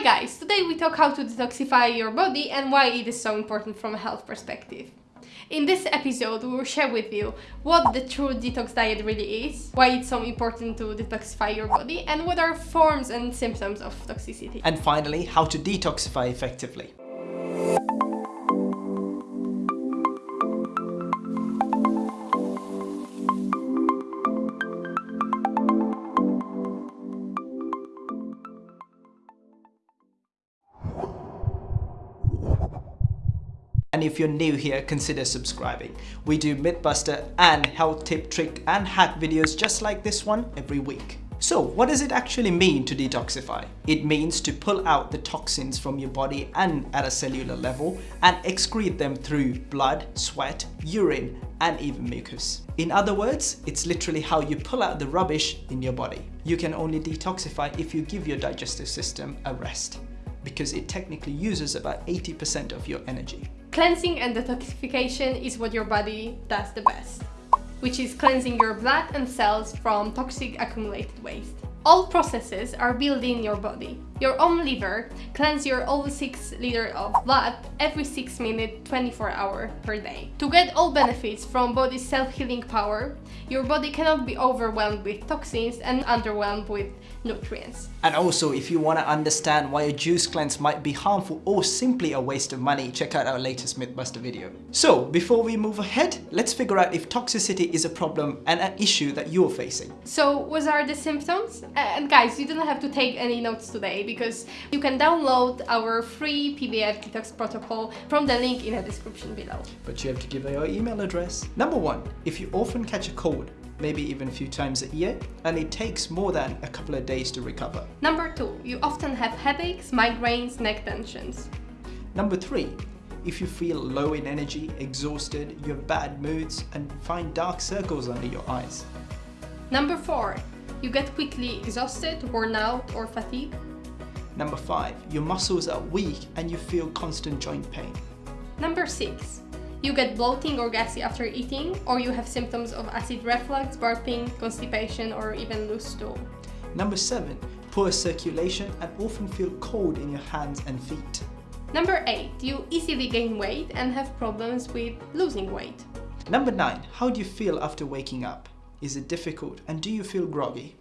Hi guys, today we talk how to detoxify your body and why it is so important from a health perspective. In this episode, we will share with you what the true detox diet really is, why it's so important to detoxify your body, and what are forms and symptoms of toxicity. And finally, how to detoxify effectively. And if you're new here, consider subscribing. We do Mythbuster and health tip, trick and hack videos just like this one every week. So what does it actually mean to detoxify? It means to pull out the toxins from your body and at a cellular level and excrete them through blood, sweat, urine and even mucus. In other words, it's literally how you pull out the rubbish in your body. You can only detoxify if you give your digestive system a rest because it technically uses about 80% of your energy. Cleansing and detoxification is what your body does the best, which is cleansing your blood and cells from toxic accumulated waste. All processes are built in your body. Your own liver cleanses your all 6 liters of blood every 6 minutes 24 hours per day. To get all benefits from body's self-healing power, your body cannot be overwhelmed with toxins and underwhelmed with nutrients. And also, if you want to understand why a juice cleanse might be harmful or simply a waste of money, check out our latest Mythbuster video. So, before we move ahead, let's figure out if toxicity is a problem and an issue that you're facing. So, what are the symptoms? And guys, you don't have to take any notes today because you can download our free PDF detox protocol from the link in the description below. But you have to give your email address. Number one, if you often catch a cold, maybe even a few times a year, and it takes more than a couple of days to recover. Number two, you often have headaches, migraines, neck tensions. Number three, if you feel low in energy, exhausted, you have bad moods, and find dark circles under your eyes. Number four, you get quickly exhausted, worn out, or fatigued. Number five, your muscles are weak and you feel constant joint pain. Number six, you get bloating or gassy after eating, or you have symptoms of acid reflux, burping, constipation, or even loose stool. Number 7. Poor circulation and often feel cold in your hands and feet. Number 8. You easily gain weight and have problems with losing weight. Number 9. How do you feel after waking up? Is it difficult and do you feel groggy?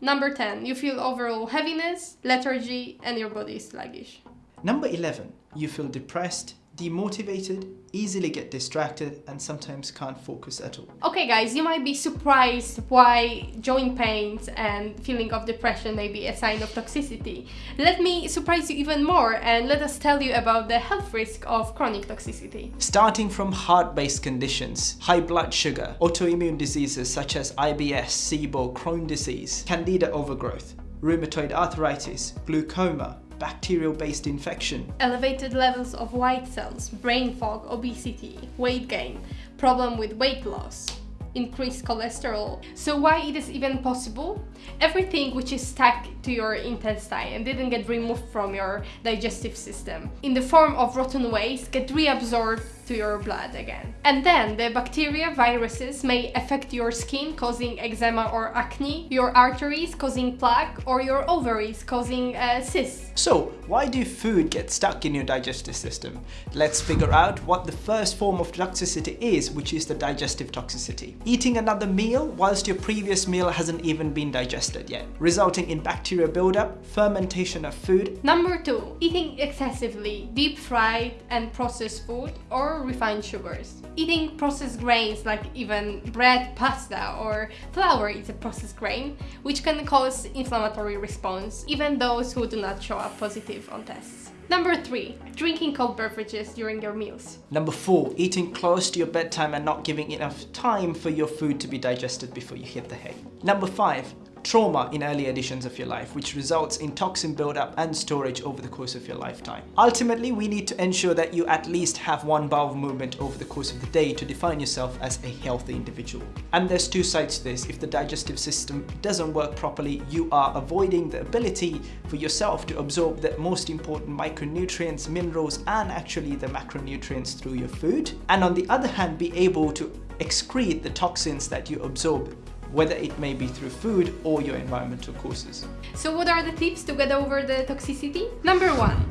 Number 10. You feel overall heaviness, lethargy and your body is sluggish. Number 11. You feel depressed, demotivated, easily get distracted and sometimes can't focus at all. Okay guys, you might be surprised why joint pains and feeling of depression may be a sign of toxicity. Let me surprise you even more and let us tell you about the health risk of chronic toxicity. Starting from heart-based conditions, high blood sugar, autoimmune diseases such as IBS, SIBO, Crohn disease, candida overgrowth, rheumatoid arthritis, glaucoma, bacterial-based infection. Elevated levels of white cells, brain fog, obesity, weight gain, problem with weight loss, increased cholesterol. So why it is even possible? Everything which is stuck to your intestine and didn't get removed from your digestive system in the form of rotten waste get reabsorbed to your blood again. And then the bacteria, viruses may affect your skin causing eczema or acne, your arteries causing plaque or your ovaries causing uh, cysts. So why do food get stuck in your digestive system? Let's figure out what the first form of toxicity is, which is the digestive toxicity. Eating another meal whilst your previous meal hasn't even been digested yet, resulting in bacteria buildup, fermentation of food. Number two, eating excessively deep fried and processed food or refined sugars. Eating processed grains like even bread, pasta or flour is a processed grain, which can cause inflammatory response, even those who do not show up positive on tests. Number 3. Drinking cold beverages during your meals. Number 4. Eating close to your bedtime and not giving enough time for your food to be digested before you hit the hay. Number 5 trauma in early editions of your life, which results in toxin buildup and storage over the course of your lifetime. Ultimately, we need to ensure that you at least have one bowel movement over the course of the day to define yourself as a healthy individual. And there's two sides to this. If the digestive system doesn't work properly, you are avoiding the ability for yourself to absorb the most important micronutrients, minerals, and actually the macronutrients through your food. And on the other hand, be able to excrete the toxins that you absorb whether it may be through food or your environmental causes. So what are the tips to get over the toxicity? Number one,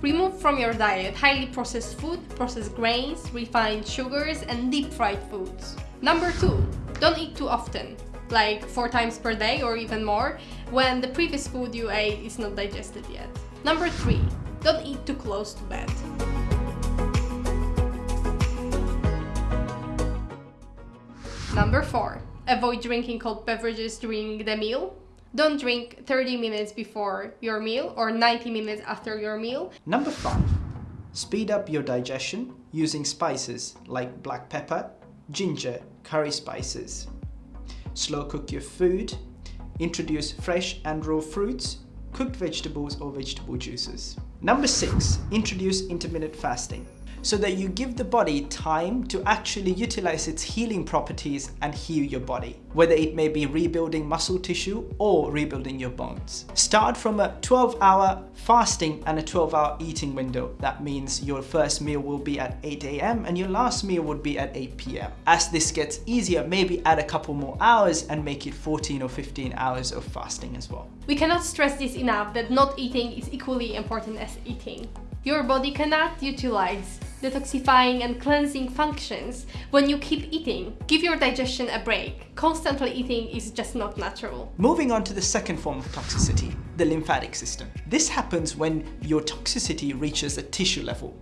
remove from your diet highly processed food, processed grains, refined sugars and deep fried foods. Number two, don't eat too often, like four times per day or even more, when the previous food you ate is not digested yet. Number three, don't eat too close to bed. Number 4. Avoid drinking cold beverages during the meal. Don't drink 30 minutes before your meal or 90 minutes after your meal. Number 5. Speed up your digestion using spices like black pepper, ginger, curry spices. Slow cook your food. Introduce fresh and raw fruits, cooked vegetables or vegetable juices. Number 6. Introduce intermittent fasting so that you give the body time to actually utilize its healing properties and heal your body, whether it may be rebuilding muscle tissue or rebuilding your bones. Start from a 12 hour fasting and a 12 hour eating window. That means your first meal will be at 8 a.m. and your last meal would be at 8 p.m. As this gets easier, maybe add a couple more hours and make it 14 or 15 hours of fasting as well. We cannot stress this enough that not eating is equally important as eating. Your body cannot utilize detoxifying and cleansing functions when you keep eating. Give your digestion a break. Constantly eating is just not natural. Moving on to the second form of toxicity, the lymphatic system. This happens when your toxicity reaches a tissue level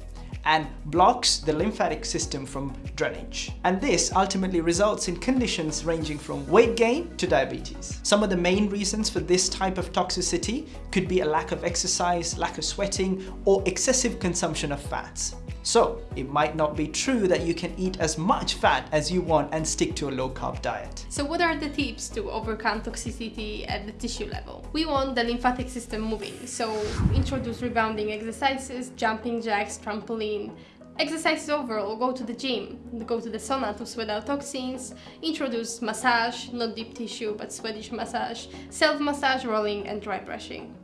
and blocks the lymphatic system from drainage. And this ultimately results in conditions ranging from weight gain to diabetes. Some of the main reasons for this type of toxicity could be a lack of exercise, lack of sweating, or excessive consumption of fats. So it might not be true that you can eat as much fat as you want and stick to a low carb diet. So what are the tips to overcome toxicity at the tissue level? We want the lymphatic system moving, so introduce rebounding exercises, jumping jacks, trampoline, Exercises overall, go to the gym, go to the sauna to sweat out toxins, introduce massage, not deep tissue but Swedish massage, self-massage, rolling and dry brushing.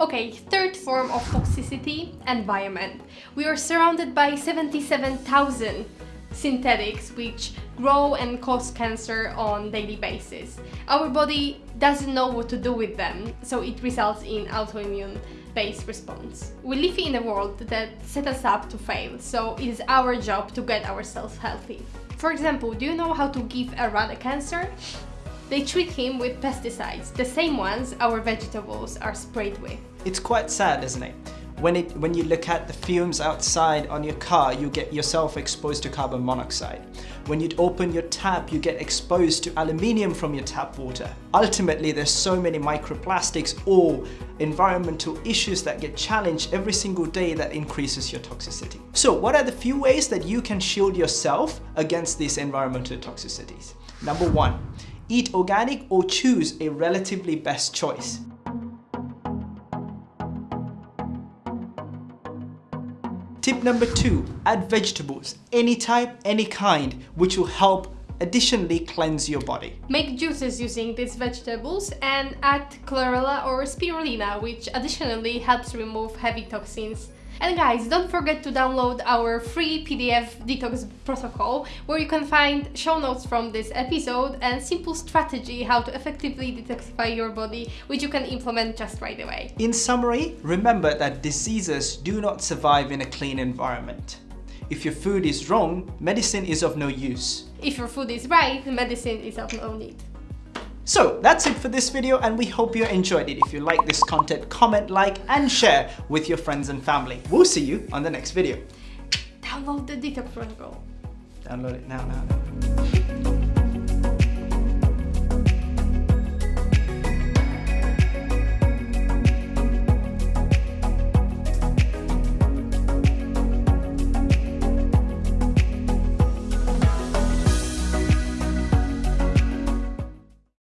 Okay, third form of toxicity, environment. We are surrounded by 77,000 synthetics which grow and cause cancer on daily basis. Our body doesn't know what to do with them, so it results in autoimmune based response. We live in a world that set us up to fail, so it is our job to get ourselves healthy. For example, do you know how to give a rat a cancer? They treat him with pesticides, the same ones our vegetables are sprayed with. It's quite sad, isn't it? When, it, when you look at the fumes outside on your car, you get yourself exposed to carbon monoxide. When you open your tap, you get exposed to aluminium from your tap water. Ultimately, there's so many microplastics or environmental issues that get challenged every single day that increases your toxicity. So what are the few ways that you can shield yourself against these environmental toxicities? Number one, eat organic or choose a relatively best choice. Tip number two, add vegetables, any type, any kind, which will help additionally cleanse your body. Make juices using these vegetables and add chlorella or spirulina, which additionally helps remove heavy toxins and guys, don't forget to download our free PDF detox protocol where you can find show notes from this episode and simple strategy how to effectively detoxify your body which you can implement just right away. In summary, remember that diseases do not survive in a clean environment. If your food is wrong, medicine is of no use. If your food is right, medicine is of no need. So that's it for this video and we hope you enjoyed it. If you like this content, comment, like and share with your friends and family. We'll see you on the next video. Download the Detox Protocol. Download it now, now, now.